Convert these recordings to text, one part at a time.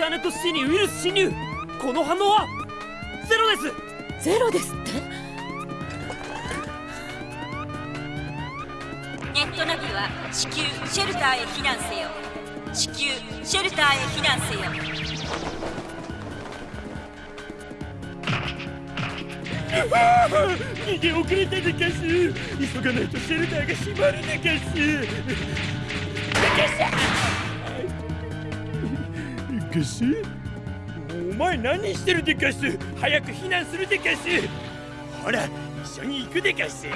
ターネットシティにウイルス侵入。この反応は？ゼロです。ゼロですって？ネットナビは地球シェルターへ避難せよ。地球シェルターへ避難せよ。逃げ遅れたでかす急がないとシェルターが閉まるでかすでかすかすお前何してるでかす早く避難するでかすほら一緒に行くでかす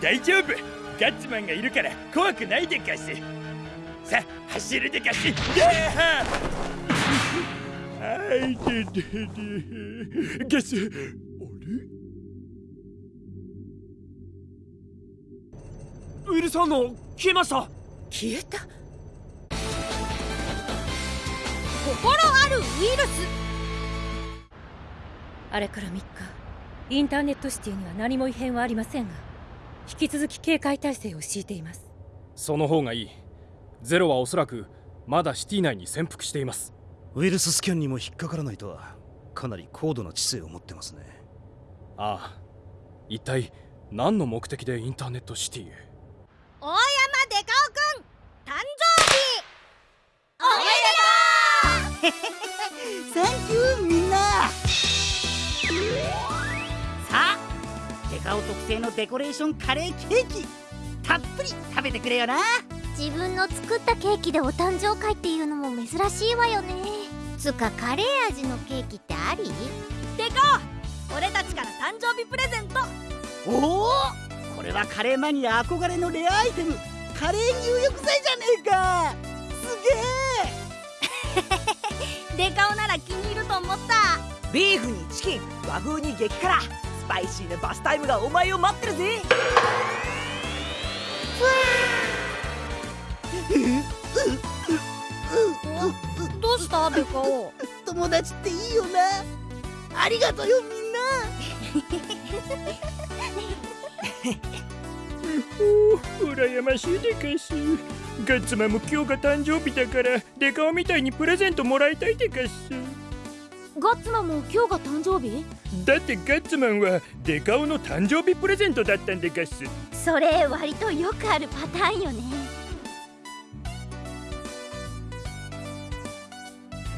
大丈夫。ガッツマンがいるから怖くないでかすさあ走るでかすはいでででガスあれウイルス反応消えました消えた心あるウイルス。あれから3日インターネットシティには何も異変はありませんが引き続き警戒態勢を敷いています。その方がいい。ゼロはおそらくまだシティ内に潜伏しています。ウイルススキャンにも引っかからないとはかなり高度な知性を持ってますね。ああ。一体何の目的でインターネットシティへ大山デカオくん誕生日おめでとうサンキューみんな。さあデカオ特製のデコレーションカレーケーキたっぷり食べてくれよな。自分の作ったケーキでお誕生会っていうのも珍しいわよね。つかカレー味のケーキってあり？デカオ俺たちから誕生日プレゼント。おお？これはカレーマニア憧れのレアアイテム。カレー入浴剤じゃねえか思った。ビーフにチキン和風に激辛。スパイシーなバスタイムがお前を待ってるぜ。どうしたデカオ？友達っていいよな。ありがとうよみんな。羨ましいでかす。ガッツマンも今日が誕生日だからデカオみたいにプレゼントもらいたいでかすガッツマンも今日が誕生日？だってガッツマンはデカオの誕生日プレゼントだったんでかすそれ割とよくあるパターンよね。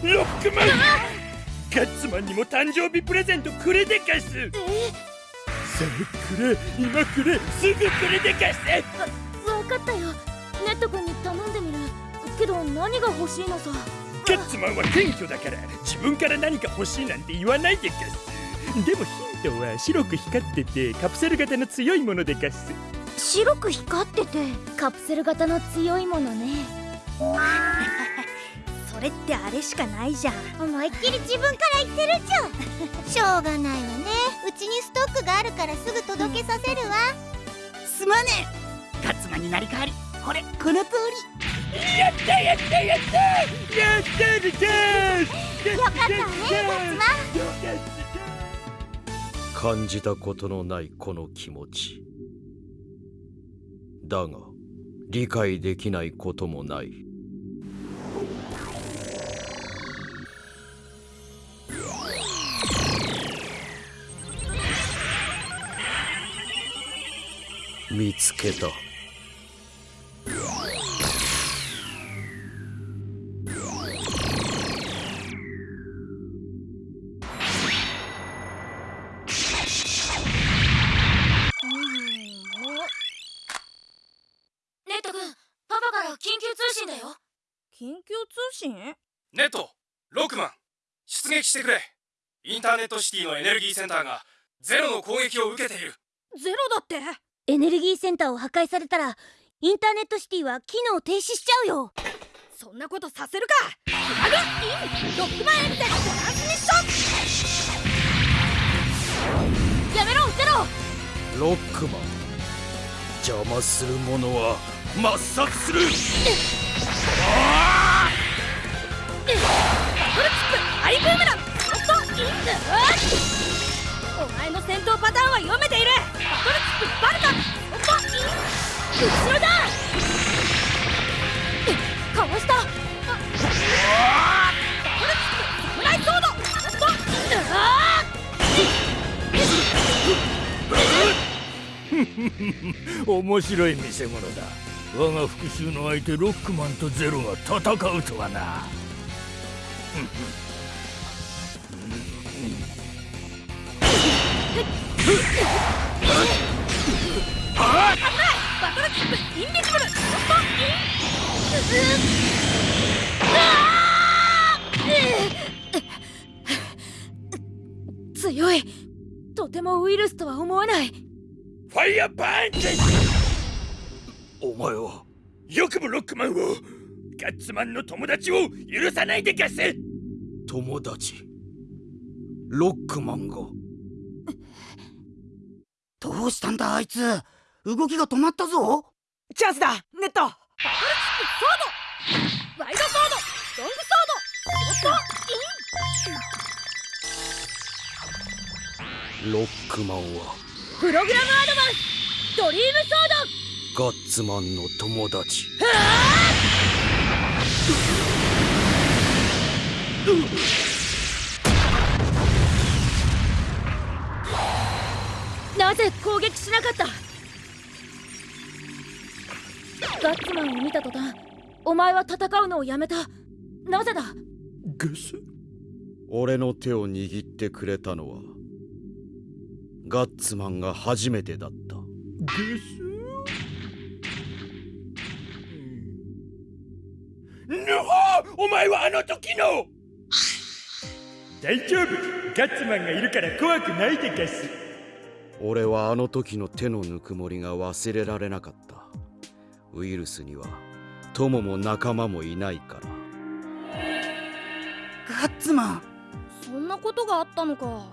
ロックマンガッツマンにも誕生日プレゼントくれでかすえさあくれ今くれすぐくれでかす分かったよ。ネット君に頼んでみる。けど何が欲しいのさガッツマンは謙虚だから自分から何か欲しいなんて言わないでかす。でもヒントは白く光っててカプセル型の強いものでかす。白く光っててカプセル型の強いものね。それってあれしかないじゃん。思いっきり自分から言ってるじゃんしょうがないわね。うちにストックがあるからすぐ届けさせるわ。すまねえ。ガッツマンになり変わり。これこの通りやったやったやったやったでかすよかったねガッツマン感じたことのないこの気持ちだが理解できないこともない見つけた信だよ。緊急通信？ネットロックマン出撃してくれ。インターネットシティのエネルギーセンターがゼロの攻撃を受けている。ゼロだって。エネルギーセンターを破壊されたらインターネットシティは機能停止しちゃうよ。そんなことさせるか。フラグインロックマンエルテトランスミッションやめろゼロ。ロックマン邪魔する者は抹殺する ハッお前の戦闘パターンは読めているッッッ面白い見せ物だ。我が復讐の相手ロックマンとゼロが戦うとはな。バトルチップインビジブルロット強い。とてもウイルスとは思えない。ファイヤーパンチお前は。よくもロックマンを。ガッツマンの友達を許さないで友達。ロックマンが。どうしたんだあいつ。動きが止まったぞ。チャンスだ。ネット。ワイドソード。ロングソード。ロックマンは。プログラムアドバンス。ドリームソードガッツマンの友達。なぜ攻撃しなかった？ガッツマンを見た途端お前は戦うのをやめた。なぜだ？ゲス。俺の手を握ってくれたのはガッツマンが初めてだった。ゲス前はあの時の。大丈夫。ガッツマンがいるから怖くないでガス。俺はあの時の手のぬくもりが忘れられなかった。ウイルスには友も仲間もいないから。ガッツマン。そんなことがあったのか。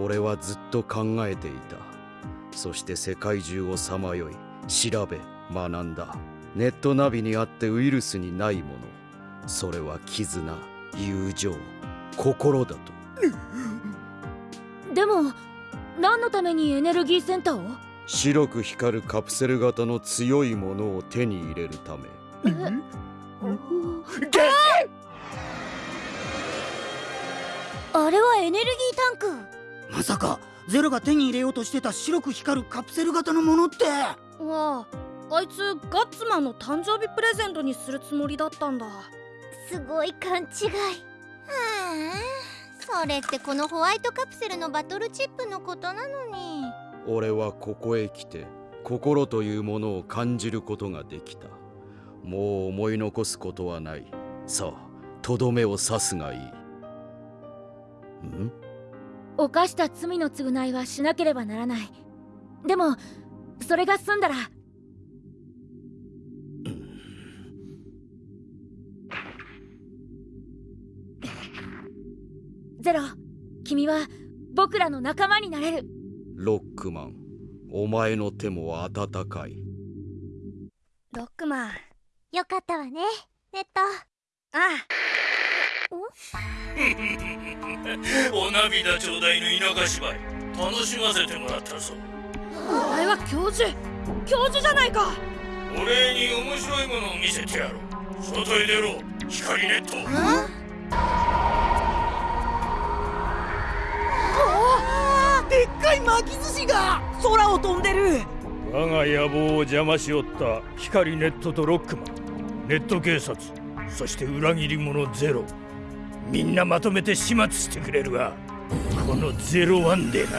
俺はずっと考えていた。そして世界中をさまよい。調べ学んだ。ネットナビにあってウイルスにないものそれは絆友情心だと。でも何のためにエネルギーセンターを？白く光るカプセル型の強いものを手に入れるため。あれはエネルギータンク。まさかゼロが手に入れようとしてた白く光るカプセル型のものって。わああいつガッツマンの誕生日プレゼントにするつもりだったんだすごい勘違い。はあそれってこのホワイトカプセルのバトルチップのことなのに。俺はここへ来て心というものを感じることができた。もう思い残すことはない。さあとどめを刺すがいい。ん？犯した罪の償いはしなければならない。でもそれが済んだらゼロ。君は僕らの仲間になれる。ロックマンお前の手も温かい。ロックマン。よかったわねネット。あお？涙ちょうだいの田舎芝居。楽しませてもらったぞ。あお前は教授。教授じゃないか。お礼に面白いものを見せてやろう。外へ出ろ。光ネットい巻き寿司が空を飛んでる。我が野望を邪魔しおった光ネットとロックマンネット警察そして裏切り者ゼロ。みんなまとめて始末してくれるわこのゼロワンでな。